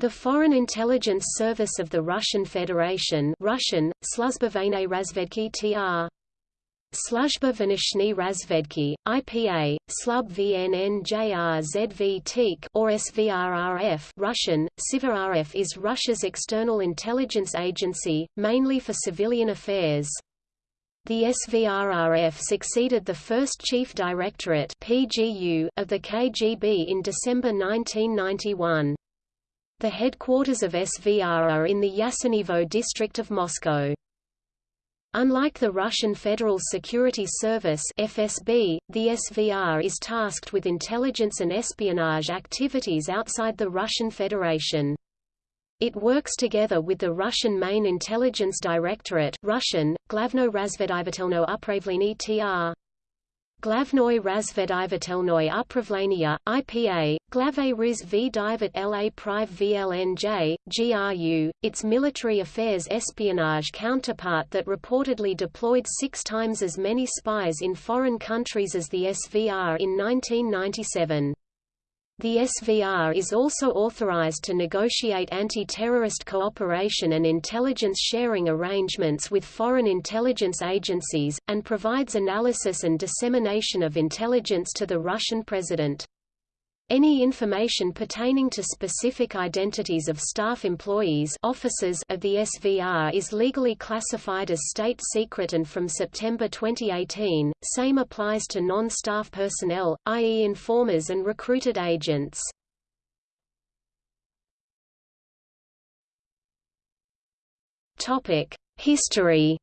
The Foreign Intelligence Service of the Russian Federation Russian, Razvedki tr. Sluzhba Venishny Razvedki, IPA, Slub VNNJRZV TIK or SVRRF Russian, SIVRRF is Russia's external intelligence agency, mainly for civilian affairs. The SVRRF succeeded the first Chief Directorate PGU of the KGB in December 1991. The headquarters of SVR are in the Yasenevo district of Moscow. Unlike the Russian Federal Security Service FSB, the SVR is tasked with intelligence and espionage activities outside the Russian Federation. It works together with the Russian Main Intelligence Directorate Russian, Glavno razvedivatelno upravlenie tr. Glavnoy razvedivatelnoy upravlenia, IPA, Glave Riz v Divat La Prive VLNJ, GRU, its military affairs espionage counterpart that reportedly deployed six times as many spies in foreign countries as the SVR in 1997. The SVR is also authorized to negotiate anti-terrorist cooperation and intelligence sharing arrangements with foreign intelligence agencies, and provides analysis and dissemination of intelligence to the Russian president. Any information pertaining to specific identities of staff employees officers of the SVR is legally classified as state secret and from September 2018, same applies to non-staff personnel, i.e. informers and recruited agents. History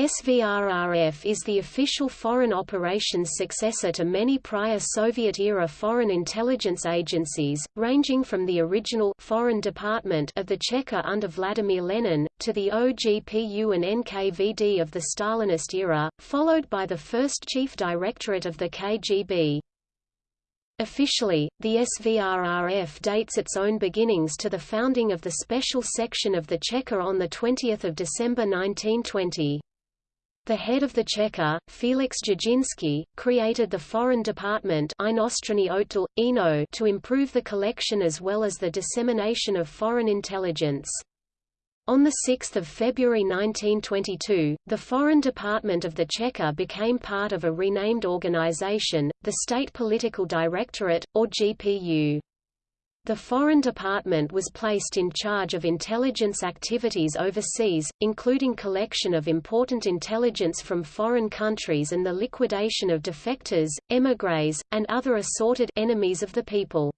SVRRF is the official foreign operations successor to many prior Soviet-era foreign intelligence agencies, ranging from the original Foreign Department of the Cheka under Vladimir Lenin, to the OGPU and NKVD of the Stalinist era, followed by the first Chief Directorate of the KGB. Officially, the SVRRF dates its own beginnings to the founding of the Special Section of the Cheka on 20 December 1920. The head of the Cheka, Felix Dzerzhinsky, created the Foreign Department to improve the collection as well as the dissemination of foreign intelligence. On 6 February 1922, the Foreign Department of the Cheka became part of a renamed organization, the State Political Directorate, or GPU. The Foreign Department was placed in charge of intelligence activities overseas, including collection of important intelligence from foreign countries and the liquidation of defectors, émigrés, and other assorted enemies of the people.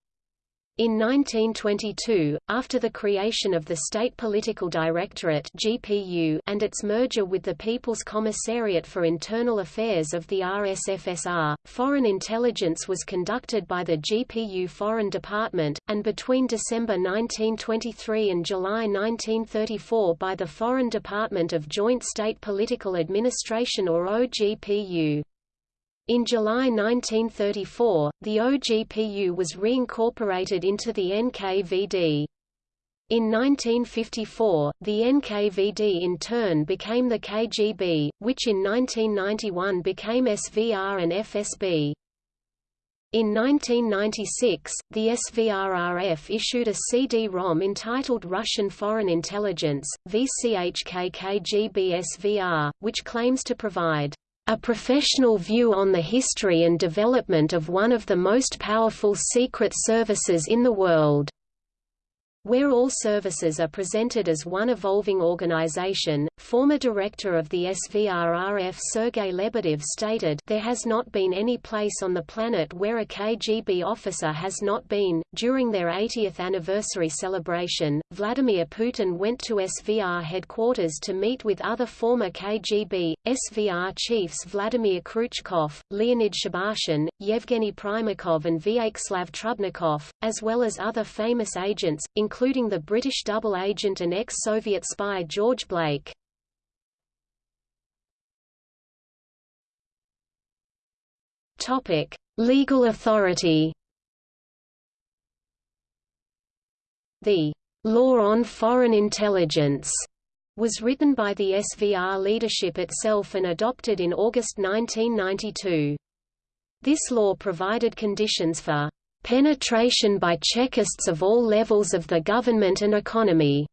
In 1922, after the creation of the State Political Directorate (GPU) and its merger with the People's Commissariat for Internal Affairs of the RSFSR, foreign intelligence was conducted by the GPU Foreign Department, and between December 1923 and July 1934 by the Foreign Department of Joint State Political Administration or OGPU. In July 1934, the OGPU was reincorporated into the NKVD. In 1954, the NKVD in turn became the KGB, which in 1991 became SVR and FSB. In 1996, the SVRRF issued a CD-ROM entitled Russian Foreign Intelligence, VCHK KGB SVR, which claims to provide a professional view on the history and development of one of the most powerful secret services in the world where all services are presented as one evolving organization. Former director of the SVRRF Sergei Lebedev stated, There has not been any place on the planet where a KGB officer has not been. During their 80th anniversary celebration, Vladimir Putin went to SVR headquarters to meet with other former KGB, SVR chiefs Vladimir Kryuchkov, Leonid Shebarshin, Yevgeny Primakov and Vyacheslav Trubnikov, as well as other famous agents, including the British double agent and ex-Soviet spy George Blake. Topic: Legal authority. The Law on Foreign Intelligence was written by the SVR leadership itself and adopted in August 1992. This law provided conditions for penetration by Chekists of all levels of the government and economy,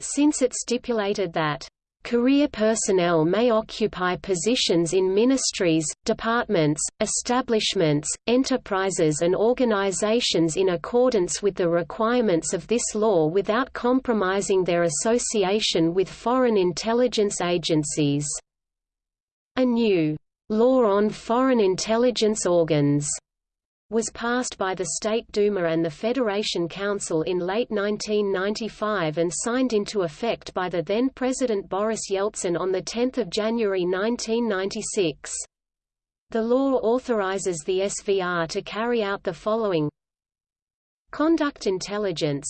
since it stipulated that Career personnel may occupy positions in ministries, departments, establishments, enterprises and organizations in accordance with the requirements of this law without compromising their association with foreign intelligence agencies. A new law on foreign intelligence organs was passed by the State Duma and the Federation Council in late 1995 and signed into effect by the then President Boris Yeltsin on 10 January 1996. The law authorizes the SVR to carry out the following. Conduct intelligence.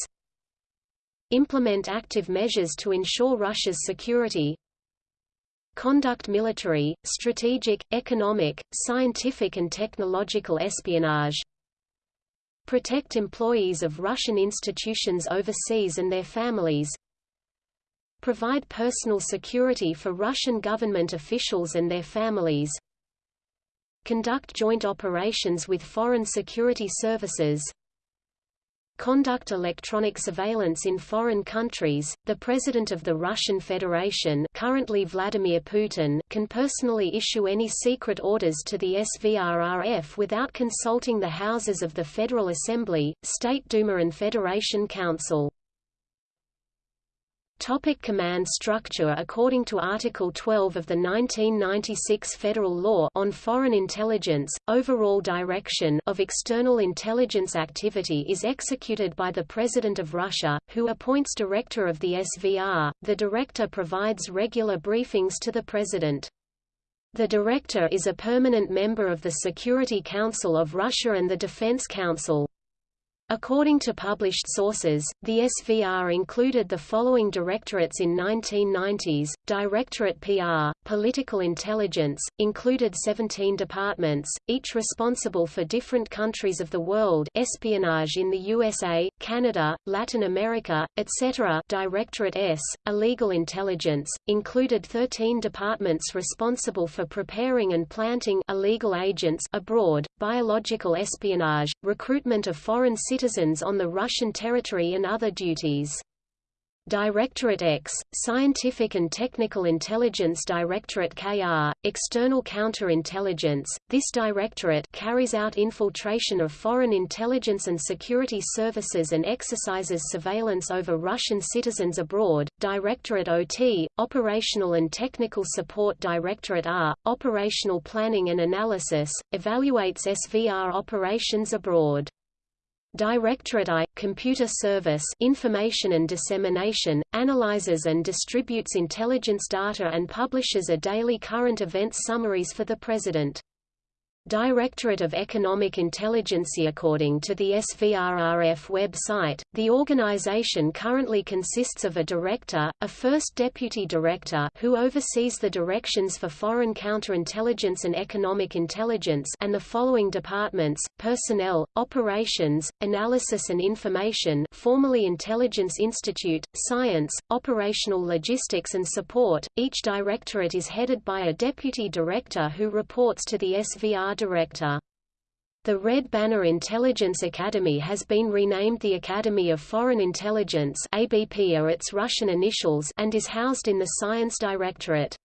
Implement active measures to ensure Russia's security conduct military, strategic, economic, scientific and technological espionage. Protect employees of Russian institutions overseas and their families. Provide personal security for Russian government officials and their families. Conduct joint operations with foreign security services conduct electronic surveillance in foreign countries. The President of the Russian Federation, currently Vladimir Putin, can personally issue any secret orders to the SVRRF without consulting the houses of the Federal Assembly, State Duma and Federation Council. Topic command structure According to Article 12 of the 1996 Federal Law on Foreign Intelligence, overall direction of external intelligence activity is executed by the President of Russia, who appoints Director of the SVR. The Director provides regular briefings to the President. The Director is a permanent member of the Security Council of Russia and the Defense Council. According to published sources, the SVR included the following directorates in 1990s, Directorate PR, Political Intelligence, included 17 departments, each responsible for different countries of the world espionage in the USA, Canada, Latin America, etc. Directorate S, Illegal Intelligence, included 13 departments responsible for preparing and planting illegal agents abroad, biological espionage, recruitment of foreign citizens on the Russian territory and other duties. Directorate X, Scientific and Technical Intelligence Directorate KR, External Counterintelligence. This directorate carries out infiltration of foreign intelligence and security services and exercises surveillance over Russian citizens abroad. Directorate OT, Operational and Technical Support Directorate R, Operational Planning and Analysis, evaluates SVR operations abroad. Directorate I, Computer Service Information and Dissemination, analyzes and distributes intelligence data and publishes a daily current events summaries for the President. Directorate of Economic Intelligence According to the SVRRF website, the organization currently consists of a director, a first deputy director who oversees the directions for foreign counterintelligence and economic intelligence and the following departments, personnel, operations, analysis and information formerly Intelligence Institute, science, operational logistics and support. Each directorate is headed by a deputy director who reports to the SVR director. The Red Banner Intelligence Academy has been renamed the Academy of Foreign Intelligence ABP are its Russian initials and is housed in the Science Directorate.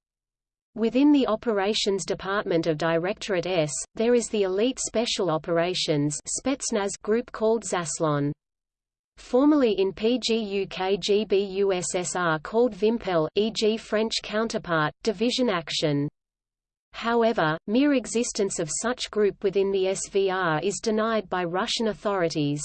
Within the Operations Department of Directorate S, there is the Elite Special Operations Spetsnaz group called Zaslon. Formerly in PGUK-GB USSR called Vimpel e.g. French counterpart, Division Action. However, mere existence of such group within the SVR is denied by Russian authorities.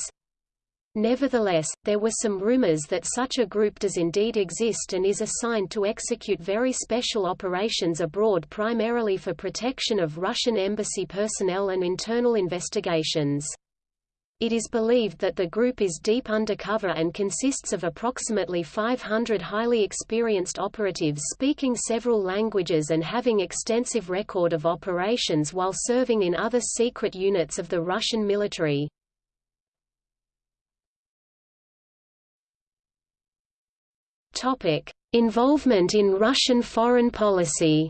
Nevertheless, there were some rumors that such a group does indeed exist and is assigned to execute very special operations abroad primarily for protection of Russian embassy personnel and internal investigations. It is believed that the group is deep undercover and consists of approximately 500 highly experienced operatives speaking several languages and having extensive record of operations while serving in other secret units of the Russian military. Involvement in Russian foreign policy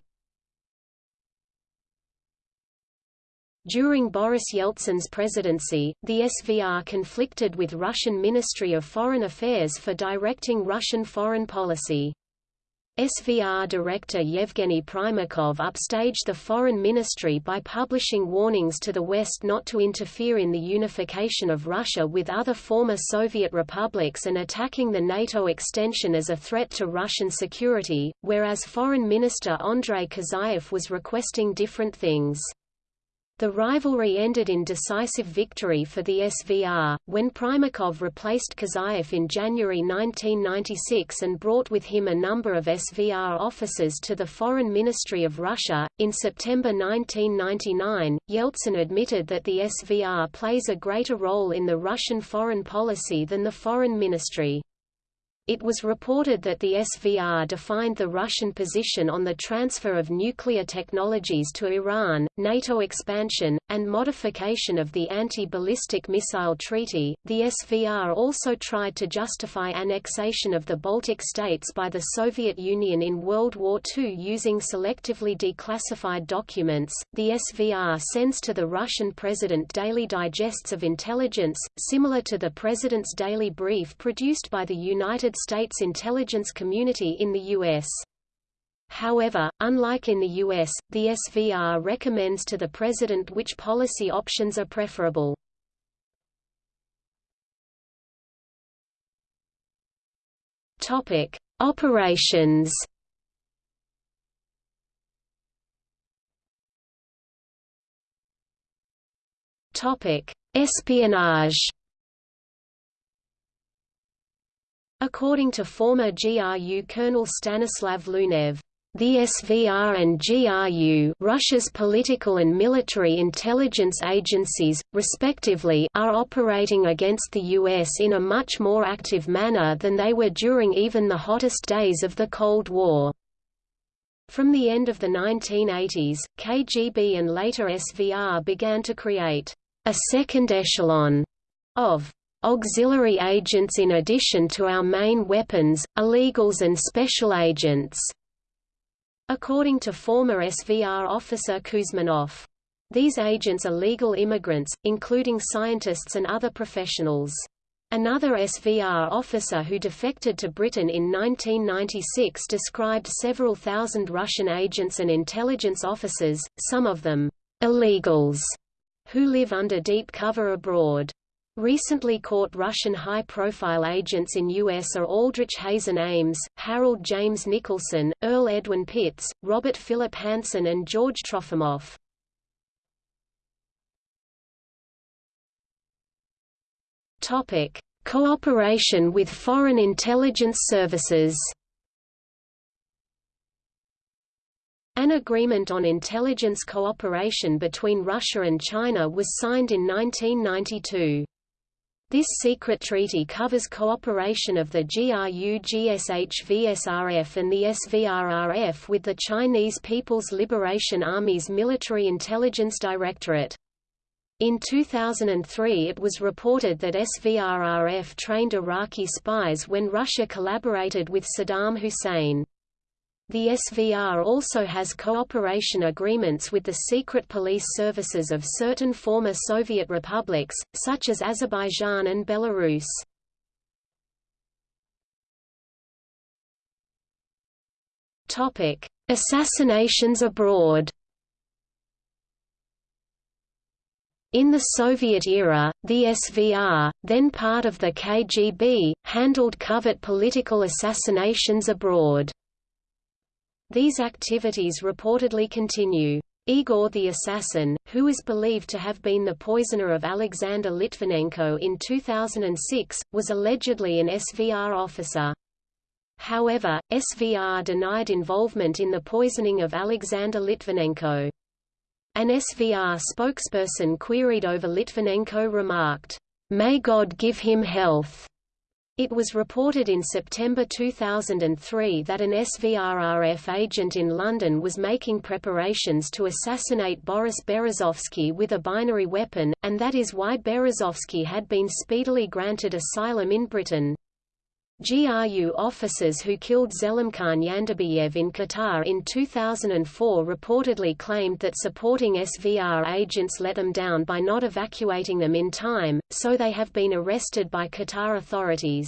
During Boris Yeltsin's presidency, the SVR conflicted with Russian Ministry of Foreign Affairs for directing Russian foreign policy. SVR director Yevgeny Primakov upstaged the foreign ministry by publishing warnings to the West not to interfere in the unification of Russia with other former Soviet republics and attacking the NATO extension as a threat to Russian security, whereas Foreign Minister Andrei Kozyrev was requesting different things. The rivalry ended in decisive victory for the SVR, when Primakov replaced Kozyrev in January 1996 and brought with him a number of SVR officers to the Foreign Ministry of Russia. In September 1999, Yeltsin admitted that the SVR plays a greater role in the Russian foreign policy than the Foreign Ministry. It was reported that the SVR defined the Russian position on the transfer of nuclear technologies to Iran, NATO expansion, and modification of the Anti-Ballistic Missile Treaty. The SVR also tried to justify annexation of the Baltic states by the Soviet Union in World War II using selectively declassified documents. The SVR sends to the Russian president daily digests of intelligence, similar to the president's daily brief produced by the United States intelligence community in the U.S. However, unlike in the U.S., the SVR recommends to the President which policy options are preferable. Topic: Operations. Topic: Espionage. According to former GRU Colonel Stanislav Lunev, the SVR and GRU Russia's political and military intelligence agencies, respectively are operating against the US in a much more active manner than they were during even the hottest days of the Cold War. From the end of the 1980s, KGB and later SVR began to create a second echelon of auxiliary agents in addition to our main weapons, illegals and special agents." According to former SVR officer Kouzminov. These agents are legal immigrants, including scientists and other professionals. Another SVR officer who defected to Britain in 1996 described several thousand Russian agents and intelligence officers, some of them illegals, who live under deep cover abroad. Recently caught Russian high-profile agents in U.S. are Aldrich Hazen Ames, Harold James Nicholson, Earl Edwin Pitts, Robert Philip Hanssen and George Trofimov. Cooperation with foreign intelligence services An agreement on intelligence cooperation between Russia and China was signed in 1992. This secret treaty covers cooperation of the GRU-GSH-VSRF and the SVRRF with the Chinese People's Liberation Army's Military Intelligence Directorate. In 2003 it was reported that SVRRF trained Iraqi spies when Russia collaborated with Saddam Hussein. The SVR also has cooperation agreements with the secret police services of certain former Soviet republics, such as Azerbaijan and Belarus. Assassinations abroad In the Soviet era, the SVR, then part of the KGB, handled covert political assassinations abroad. These activities reportedly continue. Igor the Assassin, who is believed to have been the poisoner of Alexander Litvinenko in 2006, was allegedly an SVR officer. However, SVR denied involvement in the poisoning of Alexander Litvinenko. An SVR spokesperson queried over Litvinenko remarked, "'May God give him health'". It was reported in September 2003 that an SVRRF agent in London was making preparations to assassinate Boris Berezovsky with a binary weapon, and that is why Berezovsky had been speedily granted asylum in Britain. GRU officers who killed Zelimkhan Yandarbiyev in Qatar in 2004 reportedly claimed that supporting SVR agents let them down by not evacuating them in time, so they have been arrested by Qatar authorities.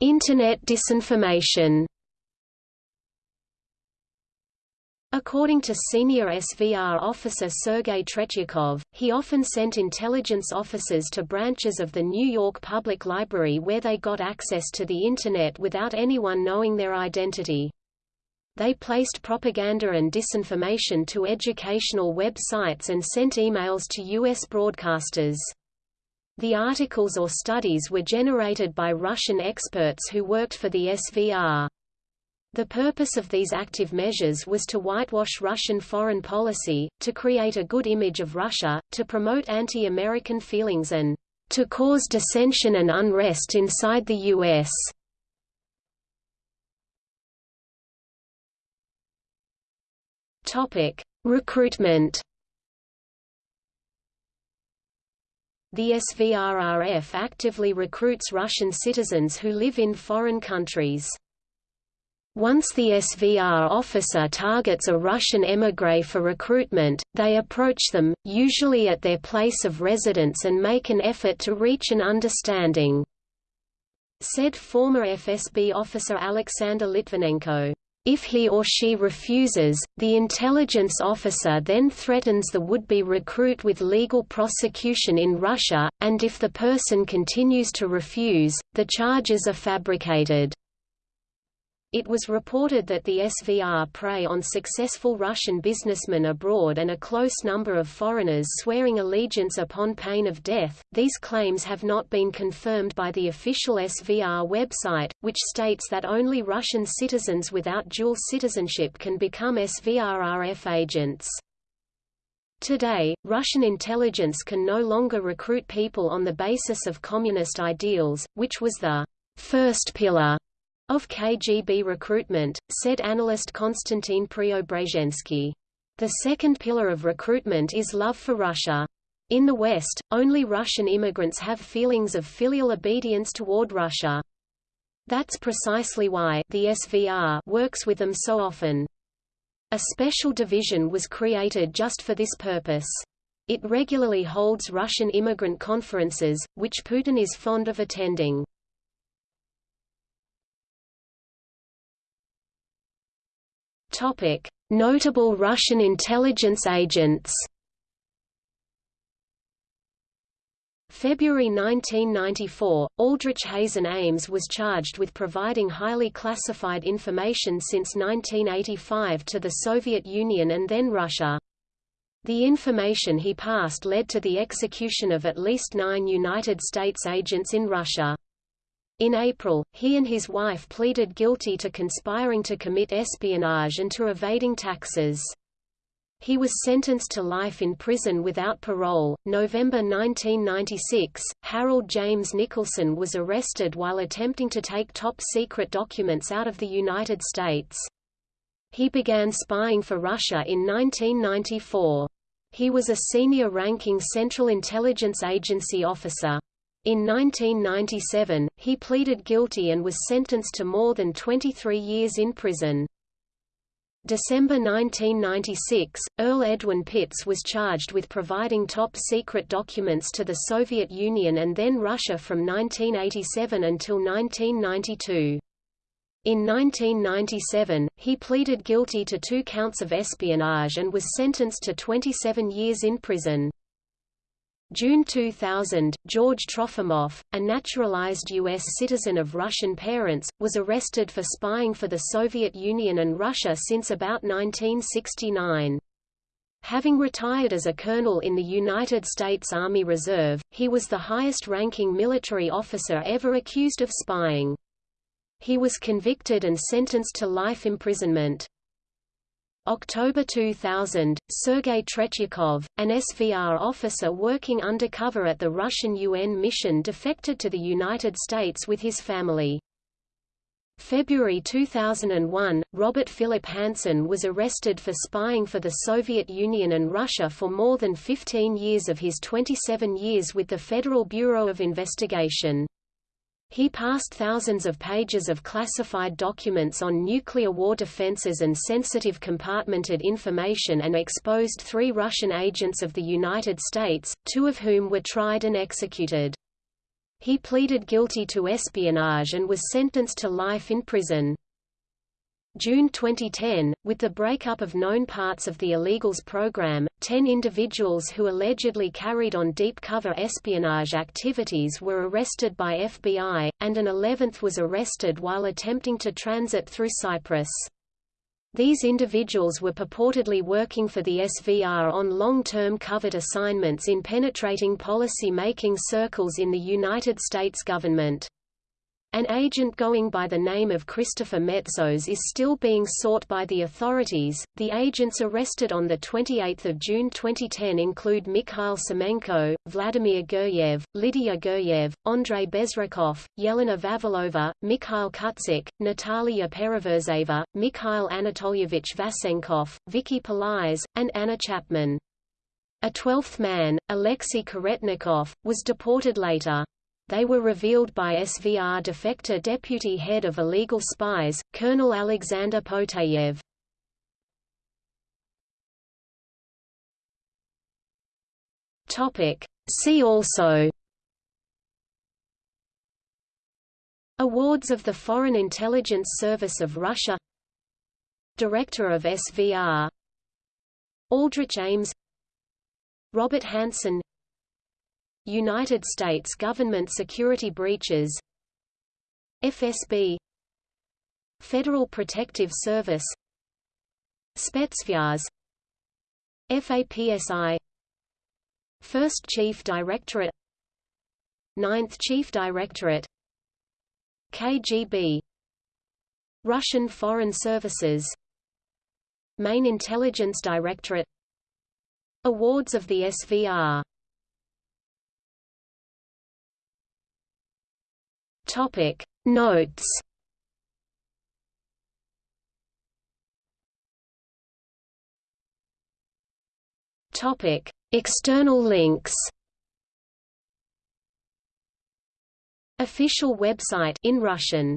Internet disinformation According to senior SVR officer Sergei Tretyakov, he often sent intelligence officers to branches of the New York Public Library where they got access to the Internet without anyone knowing their identity. They placed propaganda and disinformation to educational websites and sent emails to U.S. broadcasters. The articles or studies were generated by Russian experts who worked for the SVR. The purpose of these active measures was to whitewash Russian foreign policy, to create a good image of Russia, to promote anti-American feelings and to cause dissension and unrest inside the U.S. Recruitment The SVRRF actively recruits Russian citizens who live in foreign countries. Once the SVR officer targets a Russian émigré for recruitment, they approach them, usually at their place of residence and make an effort to reach an understanding," said former FSB officer Alexander Litvinenko. If he or she refuses, the intelligence officer then threatens the would-be recruit with legal prosecution in Russia, and if the person continues to refuse, the charges are fabricated. It was reported that the SVR prey on successful Russian businessmen abroad and a close number of foreigners swearing allegiance upon pain of death. These claims have not been confirmed by the official SVR website, which states that only Russian citizens without dual citizenship can become SVRRF agents. Today, Russian intelligence can no longer recruit people on the basis of communist ideals, which was the first pillar of KGB recruitment, said analyst Konstantin Preobrazhensky. The second pillar of recruitment is love for Russia. In the West, only Russian immigrants have feelings of filial obedience toward Russia. That's precisely why the SVR works with them so often. A special division was created just for this purpose. It regularly holds Russian immigrant conferences, which Putin is fond of attending. Topic: Notable Russian intelligence agents. February 1994, Aldrich Hazen Ames was charged with providing highly classified information since 1985 to the Soviet Union and then Russia. The information he passed led to the execution of at least nine United States agents in Russia. In April, he and his wife pleaded guilty to conspiring to commit espionage and to evading taxes. He was sentenced to life in prison without parole. November 1996, Harold James Nicholson was arrested while attempting to take top secret documents out of the United States. He began spying for Russia in 1994. He was a senior ranking Central Intelligence Agency officer. In 1997, he pleaded guilty and was sentenced to more than 23 years in prison. December 1996, Earl Edwin Pitts was charged with providing top-secret documents to the Soviet Union and then Russia from 1987 until 1992. In 1997, he pleaded guilty to two counts of espionage and was sentenced to 27 years in prison. June 2000, George Trofimov, a naturalized U.S. citizen of Russian parents, was arrested for spying for the Soviet Union and Russia since about 1969. Having retired as a colonel in the United States Army Reserve, he was the highest-ranking military officer ever accused of spying. He was convicted and sentenced to life imprisonment. October 2000, Sergei Tretyakov, an SVR officer working undercover at the Russian UN mission defected to the United States with his family. February 2001, Robert Philip Hanssen was arrested for spying for the Soviet Union and Russia for more than 15 years of his 27 years with the Federal Bureau of Investigation. He passed thousands of pages of classified documents on nuclear war defenses and sensitive compartmented information and exposed three Russian agents of the United States, two of whom were tried and executed. He pleaded guilty to espionage and was sentenced to life in prison. June 2010, with the breakup of known parts of the illegals program, ten individuals who allegedly carried on deep cover espionage activities were arrested by FBI, and an eleventh was arrested while attempting to transit through Cyprus. These individuals were purportedly working for the SVR on long-term covert assignments in penetrating policy-making circles in the United States government. An agent going by the name of Christopher Metsos is still being sought by the authorities. The agents arrested on the 28th of June 2010 include Mikhail Semenko, Vladimir Guryev, Lydia Guryev, Andrei Bezrukov, Yelena Vavilova, Mikhail Kutzik, Natalia Pereverzeva, Mikhail Anatolyevich Vasenkov, Vicky Peláez, and Anna Chapman. A twelfth man, Alexei Karetnikov, was deported later they were revealed by SVR defector deputy head of illegal spies, Colonel Alexander Poteyev. See also. Awards of the Foreign Intelligence Service of Russia. Director of SVR Aldrich Ames. Robert Hanssen United States government security breaches. FSB Federal Protective Service. Spetsnaz FAPSI First Chief Directorate. Ninth Chief Directorate. KGB Russian Foreign Services. Main Intelligence Directorate. Awards of the SVR Topic. Notes. Topic. External links. Official website in Russian